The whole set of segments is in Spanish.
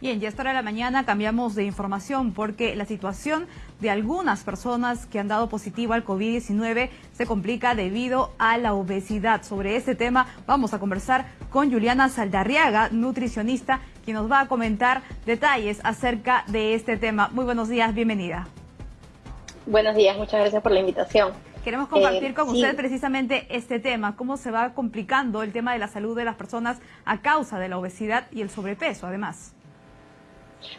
Bien, ya esta hora de la mañana cambiamos de información porque la situación de algunas personas que han dado positivo al COVID-19 se complica debido a la obesidad. Sobre este tema vamos a conversar con Juliana Saldarriaga, nutricionista, quien nos va a comentar detalles acerca de este tema. Muy buenos días, bienvenida. Buenos días, muchas gracias por la invitación. Queremos compartir eh, con usted precisamente este tema, cómo se va complicando el tema de la salud de las personas a causa de la obesidad y el sobrepeso, además.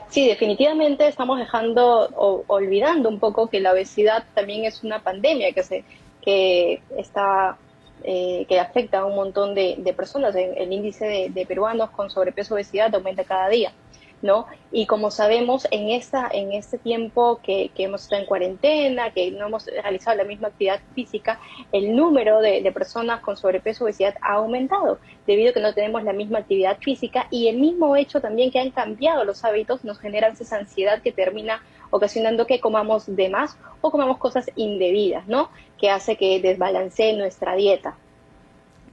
Sí, definitivamente estamos dejando o olvidando un poco que la obesidad también es una pandemia que se que está eh, que afecta a un montón de, personas. El, índice de, peruanos con sobrepeso obesidad aumenta cada día. ¿No? Y como sabemos, en, esta, en este tiempo que, que, hemos estado en cuarentena, que no hemos realizado la misma actividad física, el número de, personas con sobrepeso obesidad ha aumentado, debido a que no tenemos la misma actividad física y el mismo hecho también que han cambiado los hábitos nos genera esa ansiedad que termina ocasionando que comamos de más o comamos cosas indebidas, ¿no? Que hace que desbalancee nuestra dieta.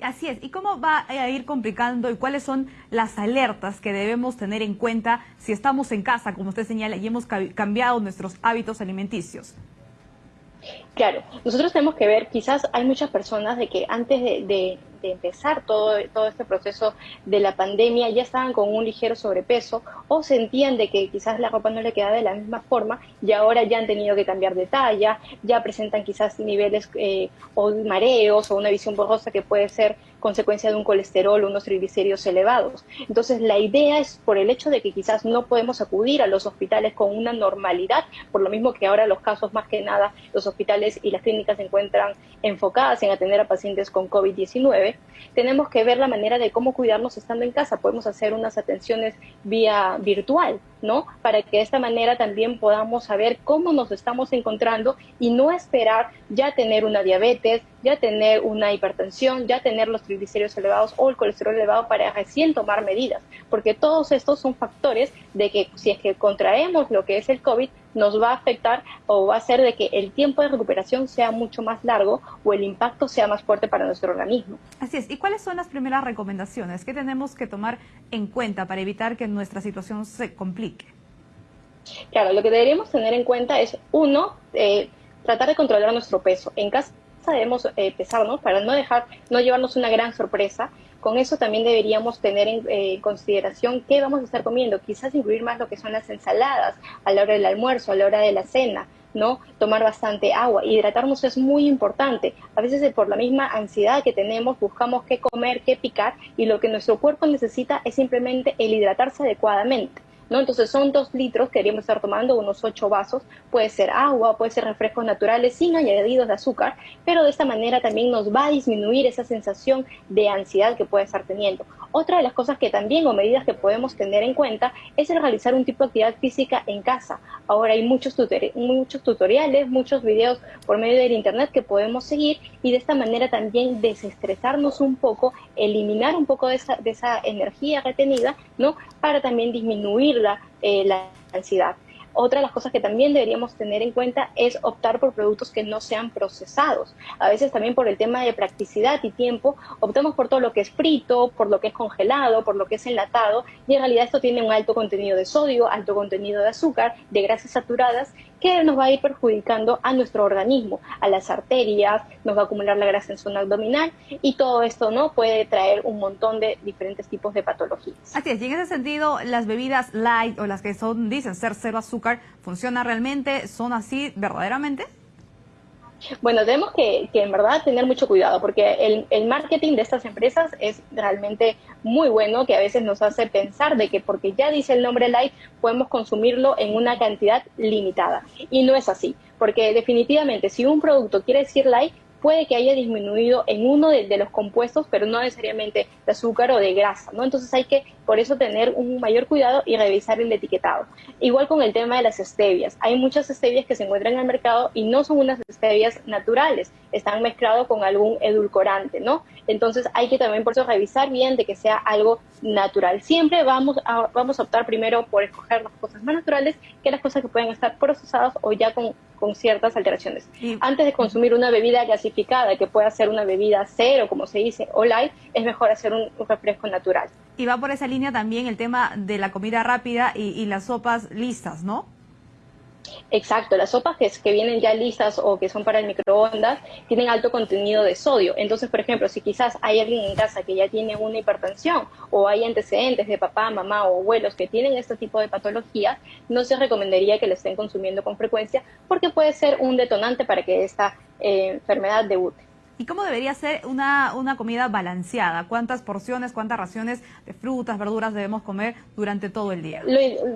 Así es. ¿Y cómo va a ir complicando y cuáles son las alertas que debemos tener en cuenta si estamos en casa, como usted señala, y hemos cambiado nuestros hábitos alimenticios? Claro, nosotros tenemos que ver, quizás hay muchas personas de que antes de, empezar todo, todo este proceso de la pandemia ya estaban con un ligero sobrepeso o sentían de que quizás la ropa no le quedaba de la misma forma y ahora ya han tenido que cambiar de talla, ya presentan quizás niveles eh, o mareos o una visión borrosa que puede ser consecuencia de un colesterol o unos triglicéridos elevados. Entonces, la idea es por el hecho de que quizás no podemos acudir a los hospitales con una normalidad, por lo mismo que ahora los casos más que nada, los hospitales y las clínicas se encuentran enfocadas en atender a pacientes con COVID-19, tenemos que ver la manera de cómo cuidarnos estando en casa. Podemos hacer unas atenciones vía virtual, ¿no? Para que de esta manera también podamos saber cómo nos estamos encontrando y no esperar ya tener una diabetes, ya tener una hipertensión, ya tener los triglicéridos elevados o el colesterol elevado para recién tomar medidas, porque todos estos son factores de que si es que contraemos lo que es el COVID, nos va a afectar o va a hacer de que el tiempo de recuperación sea mucho más largo o el impacto sea más fuerte para nuestro organismo. Así es. ¿Y cuáles son las primeras recomendaciones que tenemos que tomar en cuenta para evitar que nuestra situación se complique? Claro, lo que deberíamos tener en cuenta es, uno, eh, tratar de controlar nuestro peso. En casa debemos eh, pesarnos para no dejar, no llevarnos una gran sorpresa. Con eso también deberíamos tener en eh, consideración qué vamos a estar comiendo. Quizás incluir más lo que son las ensaladas a la hora del almuerzo, a la hora de la cena. ¿no? Tomar bastante agua. Hidratarnos es muy importante. A veces eh, por la misma ansiedad que tenemos buscamos qué comer, qué picar y lo que nuestro cuerpo necesita es simplemente el hidratarse adecuadamente. ¿No? Entonces son dos litros que deberíamos estar tomando, unos ocho vasos, puede ser agua, puede ser refrescos naturales sin añadidos de azúcar, pero de esta manera también nos va a disminuir esa sensación de ansiedad que puede estar teniendo. Otra de las cosas que también o medidas que podemos tener en cuenta es el realizar un tipo de actividad física en casa. Ahora hay muchos, muchos tutoriales, muchos videos por medio del internet que podemos seguir y de esta manera también desestresarnos un poco, eliminar un poco de esa, de esa energía retenida, ¿no? Para también disminuir eh, la ansiedad. Otra de las cosas que también deberíamos tener en cuenta es optar por productos que no sean procesados. A veces también por el tema de practicidad y tiempo, optamos por todo lo que es frito, por lo que es congelado, por lo que es enlatado, y en realidad esto tiene un alto contenido de sodio, alto contenido de azúcar, de grasas saturadas, que nos va a ir perjudicando a nuestro organismo, a las arterias, nos va a acumular la grasa en zona abdominal y todo esto no puede traer un montón de diferentes tipos de patologías. Así es, y en ese sentido, las bebidas light o las que son dicen ser cero azúcar, ¿funcionan realmente? ¿Son así verdaderamente? Bueno, tenemos que, en verdad tener mucho cuidado porque el, marketing de estas empresas es realmente muy bueno que a veces nos hace pensar de que porque ya dice el nombre light podemos consumirlo en una cantidad limitada. Y no es así, porque definitivamente si un producto quiere decir light, puede que haya disminuido en uno de, los compuestos, pero no necesariamente de azúcar o de grasa, ¿no? Entonces hay que, por eso, tener un mayor cuidado y revisar el etiquetado. Igual con el tema de las stevias. Hay muchas stevias que se encuentran en el mercado y no son unas stevias naturales, están mezclados con algún edulcorante, ¿no? Entonces hay que también por eso revisar bien de que sea algo natural. Siempre vamos a, vamos a optar primero por escoger las cosas más naturales que las cosas que pueden estar procesadas o ya con con ciertas alteraciones. Antes de consumir una bebida gasificada, que pueda ser una bebida cero, como se dice, o light, es mejor hacer un, refresco natural. Y va por esa línea también el tema de la comida rápida y las sopas listas, ¿no? Exacto, las sopas que, vienen ya listas o que son para el microondas tienen alto contenido de sodio. Entonces, por ejemplo, si quizás hay alguien en casa que ya tiene una hipertensión o hay antecedentes de papá, mamá o abuelos que tienen este tipo de patologías, no se recomendaría que le estén consumiendo con frecuencia porque puede ser un detonante para que esta eh, enfermedad debute. ¿Y cómo debería ser una, una comida balanceada? ¿Cuántas porciones, cuántas raciones de frutas, verduras debemos comer durante todo el día?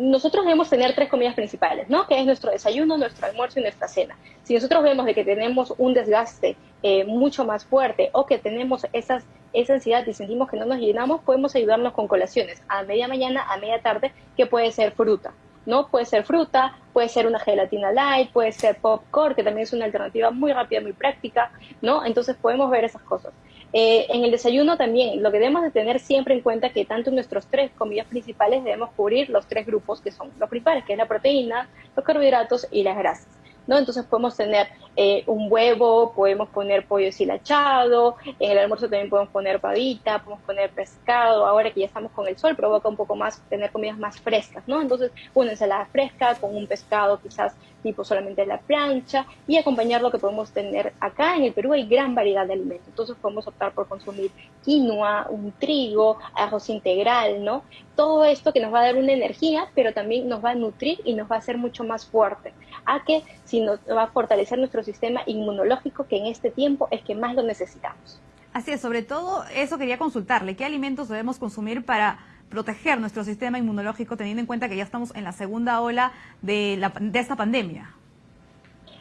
nosotros debemos tener tres comidas principales, ¿no? Que es nuestro desayuno, nuestro almuerzo y nuestra cena. Si nosotros vemos de que tenemos un desgaste eh, mucho más fuerte o que tenemos esas, esa ansiedad y sentimos que no nos llenamos, podemos ayudarnos con colaciones a media mañana, a media tarde, que puede ser fruta. ¿No? Puede ser fruta, puede ser una gelatina light, puede ser popcorn, que también es una alternativa muy rápida, muy práctica, ¿no? Entonces podemos ver esas cosas. Eh, en el desayuno también, lo que debemos de tener siempre en cuenta que tanto en nuestros tres comidas principales debemos cubrir los tres grupos que son los principales, que es la proteína, los carbohidratos y las grasas. ¿No? Entonces podemos tener eh, un huevo, podemos poner pollo deshilachado, en el almuerzo también podemos poner pavita, podemos poner pescado, ahora que ya estamos con el sol provoca un poco más tener comidas más frescas, ¿no? Entonces una ensalada fresca con un pescado quizás tipo solamente la plancha y acompañar lo que podemos tener acá en el Perú hay gran variedad de alimentos, entonces podemos optar por consumir quinoa, un trigo, arroz integral, ¿no? Todo esto que nos va a dar una energía, pero también nos va a nutrir y nos va a hacer mucho más fuerte, a que si nos va a fortalecer nuestro sistema inmunológico que en este tiempo es que más lo necesitamos. Así es, sobre todo eso quería consultarle, ¿qué alimentos debemos consumir para proteger nuestro sistema inmunológico teniendo en cuenta que ya estamos en la segunda ola de, la, de esta pandemia?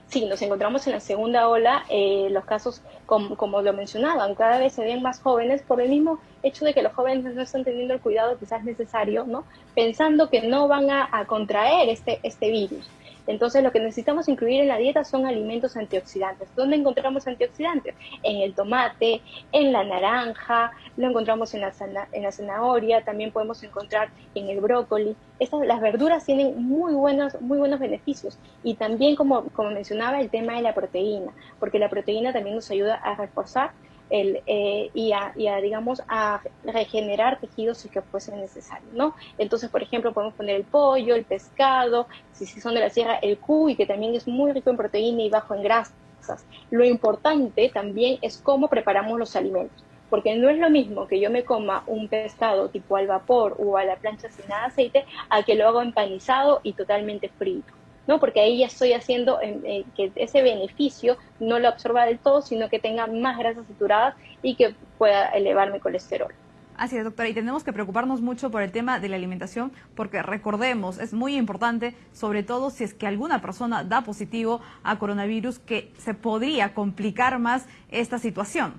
Sí, nos encontramos en la segunda ola. Eh, los casos, como, como, lo mencionaban, cada vez se ven más jóvenes por el mismo hecho de que los jóvenes no están teniendo el cuidado quizás necesario, ¿no? Pensando que no van a, a contraer este, este virus. Entonces, lo que necesitamos incluir en la dieta son alimentos antioxidantes. ¿Dónde encontramos antioxidantes? En el tomate, en la naranja, lo encontramos en la, en la zanahoria, también podemos encontrar en el brócoli. Estas, las verduras tienen muy buenos, muy buenos beneficios y también, como, como mencionaba, el tema de la proteína, porque la proteína también nos ayuda a reforzar el, eh, y, a, digamos, a regenerar tejidos si que fuese necesario, ¿no? Entonces, por ejemplo, podemos poner el pollo, el pescado, si, son de la sierra, el cuy, que también es muy rico en proteína y bajo en grasas. Lo importante también es cómo preparamos los alimentos porque no es lo mismo que yo me coma un pescado tipo al vapor o a la plancha sin nada aceite a que lo hago empanizado y totalmente frito. ¿No? Porque ahí ya estoy haciendo eh, que ese beneficio no lo absorba del todo, sino que tenga más grasas saturadas y que pueda elevar mi colesterol. Así es, doctora, y tenemos que preocuparnos mucho por el tema de la alimentación, porque recordemos, es muy importante, sobre todo si es que alguna persona da positivo a coronavirus, que se podría complicar más esta situación.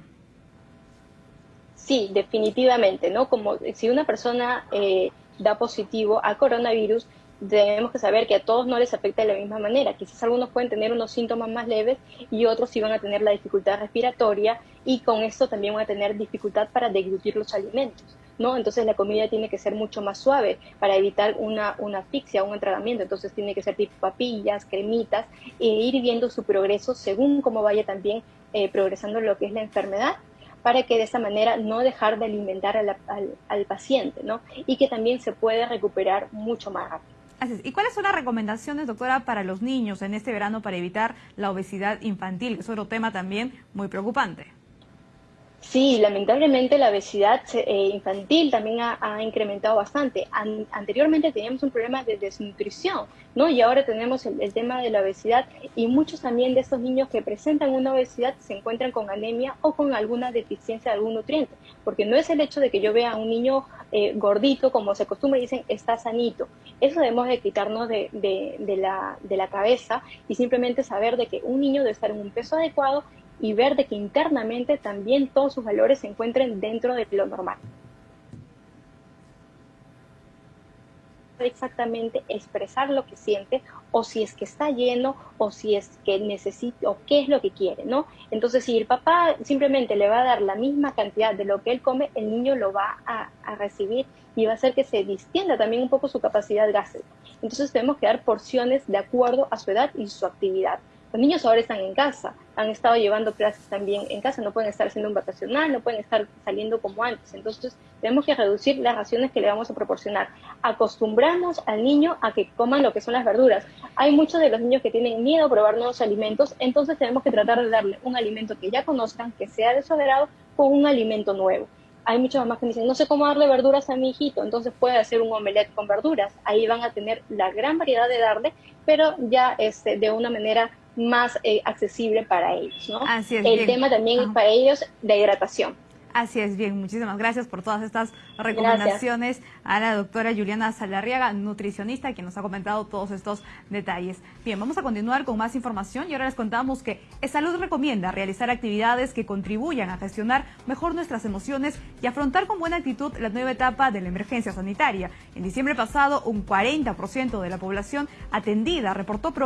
Sí, definitivamente, ¿no? Como si una persona eh, da positivo a coronavirus, tenemos que saber que a todos no les afecta de la misma manera. Quizás algunos pueden tener unos síntomas más leves y otros sí van a tener la dificultad respiratoria y con esto también van a tener dificultad para deglutir los alimentos. ¿no? Entonces la comida tiene que ser mucho más suave para evitar una, una asfixia, un entregamiento. Entonces tiene que ser tipo papillas, cremitas e ir viendo su progreso según cómo vaya también eh, progresando lo que es la enfermedad para que de esa manera no dejar de alimentar al, al paciente, ¿no? Y que también se puede recuperar mucho más rápido. ¿Y cuáles son las recomendaciones, doctora, para los niños en este verano para evitar la obesidad infantil? Es otro tema también muy preocupante. Sí, lamentablemente la obesidad eh, infantil también ha, incrementado bastante. anteriormente teníamos un problema de desnutrición, ¿no? Y ahora tenemos el, tema de la obesidad y muchos también de estos niños que presentan una obesidad se encuentran con anemia o con alguna deficiencia de algún nutriente, porque no es el hecho de que yo vea a un niño eh, gordito, como se acostumbra dicen, está sanito. Eso debemos de quitarnos de la cabeza y simplemente saber de que un niño debe estar en un peso adecuado y ver de que internamente también todos sus valores se encuentren dentro de lo normal. exactamente expresar lo que siente o si es que está lleno o si es que necesita o qué es lo que quiere, ¿no? Entonces, si el papá simplemente le va a dar la misma cantidad de lo que él come, el niño lo va a, a recibir y va a hacer que se distienda también un poco su capacidad gástrica. Entonces, tenemos que dar porciones de acuerdo a su edad y su actividad Los niños ahora están en casa, han estado llevando clases también en casa, no pueden estar haciendo un vacacional, no pueden estar saliendo como antes. Entonces, tenemos que reducir las raciones que le vamos a proporcionar. Acostumbramos al niño a que coman lo que son las verduras. Hay muchos de los niños que tienen miedo a probar nuevos alimentos, entonces tenemos que tratar de darle un alimento que ya conozcan, que sea de su agrado, con un alimento nuevo hay muchas mamás que dicen, no sé cómo darle verduras a mi hijito, entonces puede hacer un omelette con verduras. Ahí van a tener la gran variedad de darle, pero ya este, de una manera más eh, accesible para ellos, ¿no? Así es, El tema también es para ellos de hidratación. Así es, bien, muchísimas gracias por todas estas recomendaciones a la doctora Juliana Salarriaga, nutricionista, quien nos ha comentado todos estos detalles. Bien, vamos a continuar con más información y ahora les contamos que Salud recomienda realizar actividades que contribuyan a gestionar mejor nuestras emociones y afrontar con buena actitud la nueva etapa de la emergencia sanitaria. En diciembre pasado, un 40% de la población atendida reportó problemas